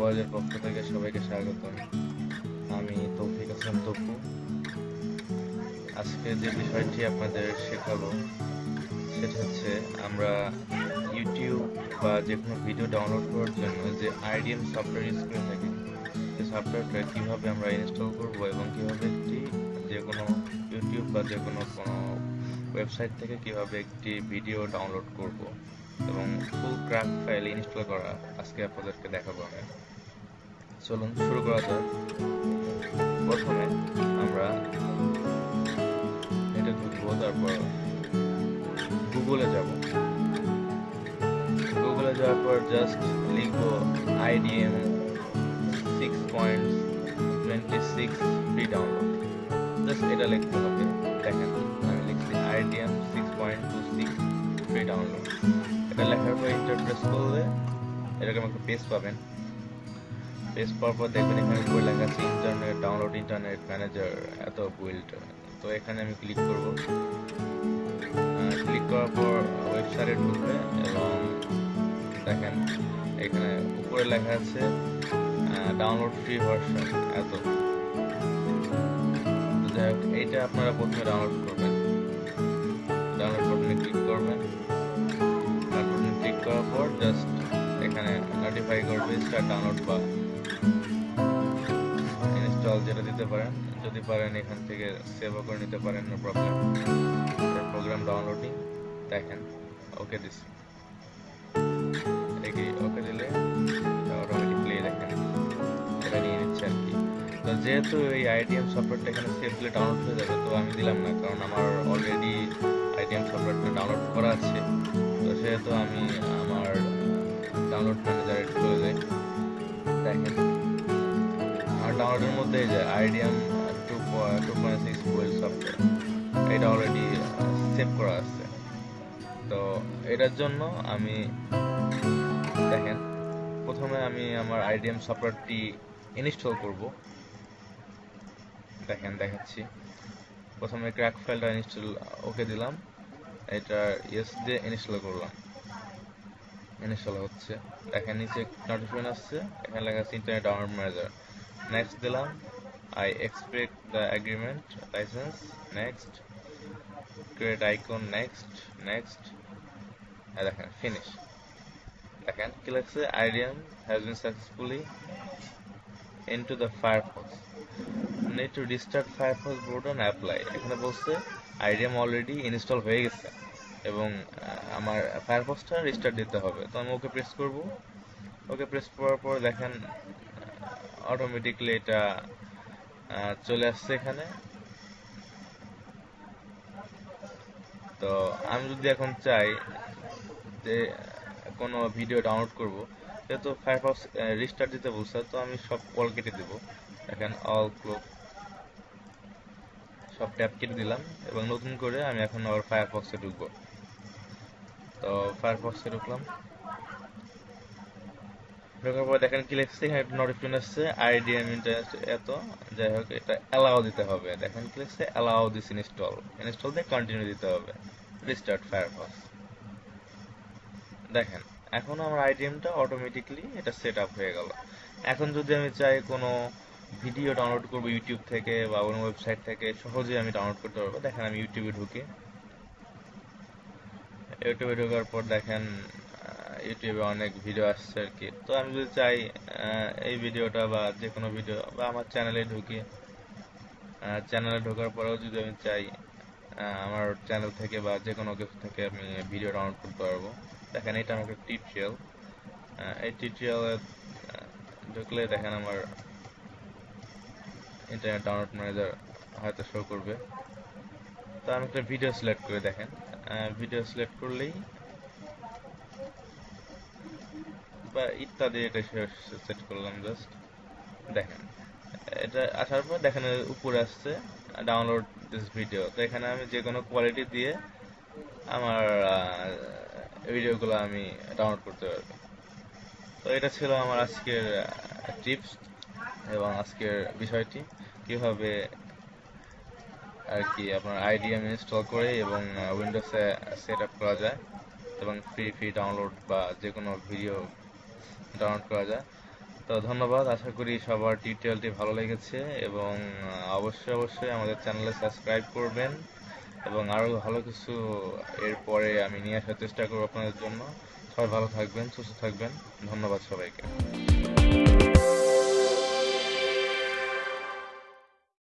বয়েজের পক্ষ থেকে সবাইকে স্বাগত আমি তৌফিক হাসান তপু। আজকে যে বিষয়টি আপনাদের শেখাবো, সেটা হচ্ছে আমরা ইউটিউব বা যে কোনো ভিডিও ডাউনলোড করার জন্য যে আইডিএম সফটওয়্যার করে থাকি সেই সফটওয়্যারটা কীভাবে আমরা ইনস্টল করব এবং কীভাবে একটি যে কোনো ইউটিউব বা যে কোনো কোনো ওয়েবসাইট থেকে কীভাবে একটি ভিডিও ডাউনলোড করব। এবং ফুল ক্রাফট ফাইল ইনস্টল করা আজকে আপনাদেরকে দেখাবো আমি। চলুন শুরু করা যাক। প্রথমে আমরা এটা ঢুকবো, তারপর গুগলে যাব। গুগলে যাওয়ার পর জাস্ট লিখব IDM six point twenty six free download just এটা লিখতে হবে। দেখেন, আমি লিখছি IDM six point two six free download এটা লেখার পর ইন্টার প্রেস করলে এরকম একটা পেজ পাবেন। পেজ পাওয়ার পর দেখবেন এখানে উপরে লেখা আছে ইন্টারনেট ডাউনলোড ইন্টারনেট ম্যানেজার এত বিল্ড তো এখানে আমি ক্লিক করব। ক্লিক করার পর ওয়েবসাইটে ঢুকবে এবং দেখেন, এখানে উপরে লেখা আছে ডাউনলোড ফ্রি ভার্সন এত। যাই হোক, এইটা আপনারা প্রথমে ডাউনলোড করবেন। ডাউনলোড বাটনে ক্লিক করবেন। করার পর জাস্ট এখানে নোটিফাই করবে স্টার্ট ডাউনলোড বা ইনস্টল যেটা দিতে পারেন। যদি পারেন এখান থেকে সেভও করে নিতে পারেন নো প্রবলেম প্রোগ্রাম ডাউনলোডিং দেখেন ওকে দিছি। দেখি ওকে দিলে অটোমেটিক প্লে দেখেন এটা নিয়ে নিচ্ছে আর কি। তো যেহেতু এই আইডিএম সফটওয়্যারটা এখানে সেভ দিলে ডাউনলোড হয়ে যাবে, তো আমি দিলাম না, কারণ আমার অলরেডি আইডিএম সফটওয়্যারটা ডাউনলোড করা আছে। তো সেহেতু আমি আমার ডাউনলোড ম্যানেজারে চলে যাই দেখেন। আর ডাউনলোডের মধ্যে এই যে IDM two two point six well software এটা অলরেডি সেভ করা আছে। তো এটার জন্য আমি, দেখেন, প্রথমে আমি আমার আইডিএম সফটওয়্যারটি ইনস্টল করব। দেখেন, দেখাচ্ছি। প্রথমে ক্র্যাক ফাইলটা ইনস্টল ওকে দিলাম। এটা ইয়েস দিয়ে ইনস্টল করলাম। ইনস্টল হচ্ছে। দেখেন নিচে নোটিফিকেশন আসছে। এখানে লেখা আছে ইন্টারনেট ডাউনলোড ম্যানেজার নেক্সট দিলাম। I accept the agreement licence next create icon next next দেখেন ফিনিশ দেখেন কি লাগছে IDM has been successfully into the Firefox need to restart Firefox button apply এখানে বলছে আইডিএম অলরেডি ইনস্টল হয়ে গেছে। এবং আমার ফায়ারফক্সটা রিস্টার্ট দিতে হবে। তো আমি ওকে প্রেস করব। ওকে প্রেস করার পর দেখেন অটোমেটিকলি এটা চলে আসছে এখানে। তো আমি যদি এখন চাই যে, কোনো ভিডিও ডাউনলোড করব, যেহেতু ফায়ারফক্স রিস্টার্ট দিতে বলছে, তো আমি সব কল কেটে দেব। দেখেন অল ক্লোক সব ট্যাপ কেটে দিলাম এবং নতুন করে আমি এখন আবার ফায়ারফক্সে ঢুকবো। তো ফায়ারফক্সে ঢুকলাম। ঢোকার পর দেখেন কি লিখছে, এখানে একটা নোটিফিকেশন আসছে আইডিএম ইন্টারনেট এত, যাই হোক, এটা অ্যালাউ দিতে হবে। দেখেন কি লিখছে অ্যালাউ দিস ইনস্টল ইনস্টল দিয়ে কন্টিনিউ দিতে হবে। রিস্টার্ট ফায়ারফক্স দেখেন, এখন আমার আইডিএমটা অটোমেটিকলি এটা সেট আপ হয়ে গেল। এখন যদি আমি চাই কোনো ভিডিও ডাউনলোড করব ইউটিউব থেকে বা অন্য ওয়েবসাইট থেকে, সহজেই আমি ডাউনলোড করতে পারব। দেখেন, আমি ইউটিউবে ঢুকি। ইউটিউবে ঢোকার পর দেখেন ইউটিউবে অনেক ভিডিও আসছে আর কি। তো আমি যদি চাই এই ভিডিওটা বা যে কোনো ভিডিও বা আমার চ্যানেলে ঢুকি চ্যানেলে ঢোকার পরেও যদি আমি চাই আমার চ্যানেল থেকে বা যে কোনো কিছু থেকে আমি ভিডিও ডাউনলোড করতে পারব। দেখেন, এটা আমার একটা টিউটোরিয়াল এই টিউটোরিয়ালে ঢুকলে দেখেন আমার ইন্টারনেট ডাউনলোড ম্যানেজার হয়তো শো করবে। তো আমি একটা ভিডিও সিলেক্ট করে দেখেন। ভিডিও সিলেক্ট করলেই বা ইত্যাদি এটা সেট করলাম জাস্ট দেখেন, এটা আসার পর দেখেন উপরে আসছে ডাউনলোড দিস ভিডিও তো এখানে আমি যে কোনো কোয়ালিটি দিয়ে আমার ভিডিওগুলো আমি ডাউনলোড করতে পারব। তো এটা ছিল আমার আজকের টিপস এবং আজকের বিষয়টি, কীভাবে আর কি আপনার আইডিএম ইনস্টল করে এবং উইন্ডোজে সেট আপ করা যায় এবং ফ্রি ফ্রি ডাউনলোড বা যে কোনো ভিডিও ডাউনলোড করা যায়। তো ধন্যবাদ, আশা করি সবার টিউটোরিয়ালটি ভালো লেগেছে এবং অবশ্যই অবশ্যই আমাদের চ্যানেলে সাবস্ক্রাইব করবেন এবং আরও ভালো কিছু এরপরে আমি নিয়ে আসার চেষ্টা করব আপনাদের জন্য। সবাই ভালো থাকবেন, সুস্থ থাকবেন। ধন্যবাদ সবাইকে।